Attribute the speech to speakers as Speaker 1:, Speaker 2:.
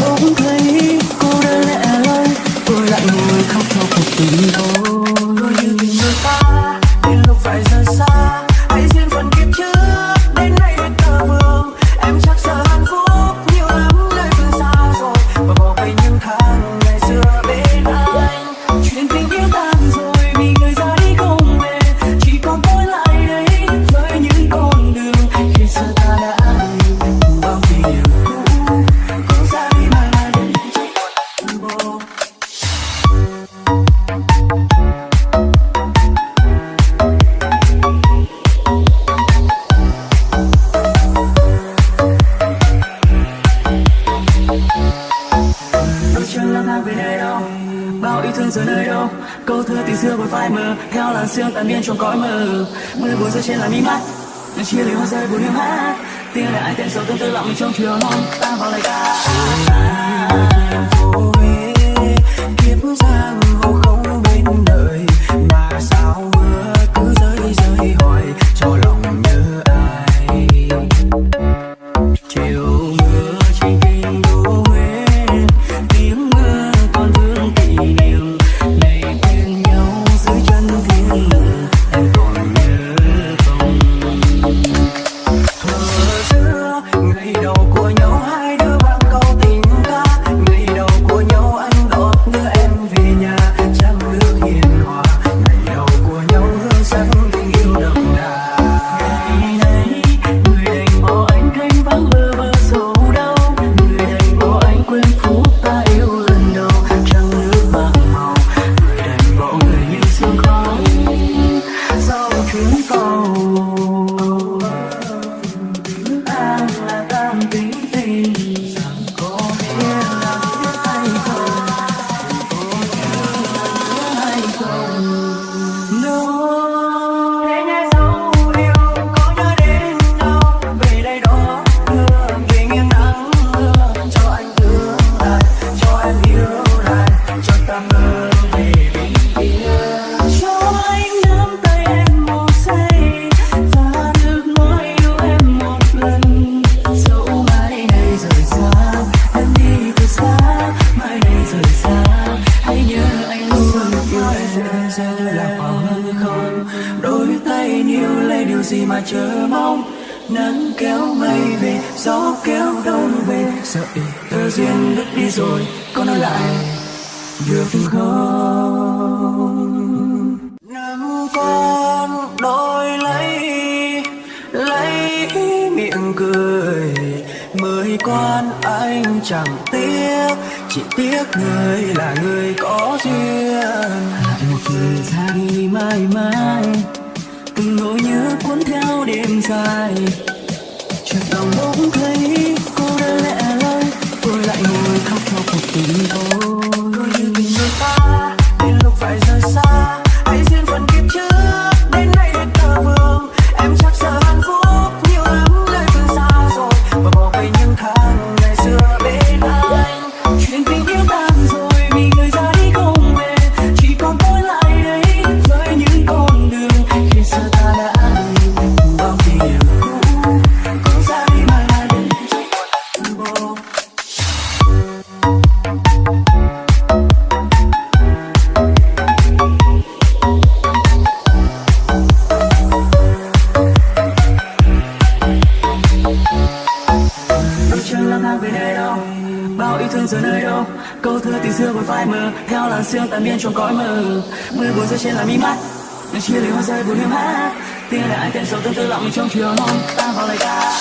Speaker 1: bỗng thấy cô đơn lẻ loi tôi lại ngồi khóc theo cuộc tình thôi. bao yêu thương giờ nơi đâu. Câu thơ tình xưa vội phai mờ, theo làn sương tan biến trong cõi mờ. Mưa buồn rơi trên làn mi mắt nắng chia lìa hoa rơi buồn hiu hát. Tiếng lại ai tẹn sầu tương tư lặng mình trong chiều mong, ta vào lời ca. lẽ sẽ như là khoảng hư không, đôi tay níu lấy điều gì mà chờ mong. Nắng kéo mây về, gió kéo đông về. Sợ ý tờ duyên đứt đi rồi, có nói lại, được không? Nắm con đôi lấy lấy miệng cười. Mới quan anh chẳng tiếc, chỉ tiếc người là người có duyên rời xa đi mãi mãi từng nỗi nhớ cuốn theo đêm dài chẳng lòng bỗng thấy câu thơ tình xưa với phai mờ, theo làn sương tàn biên trong cõi mờ. Mưa buồn rơi trên làn mi mắt, những chia lìa hoa rơi buồn hiếm hát tiếng đại anh tên sầu tương tư lặng mình trong chiều hôm tan vào lời ca.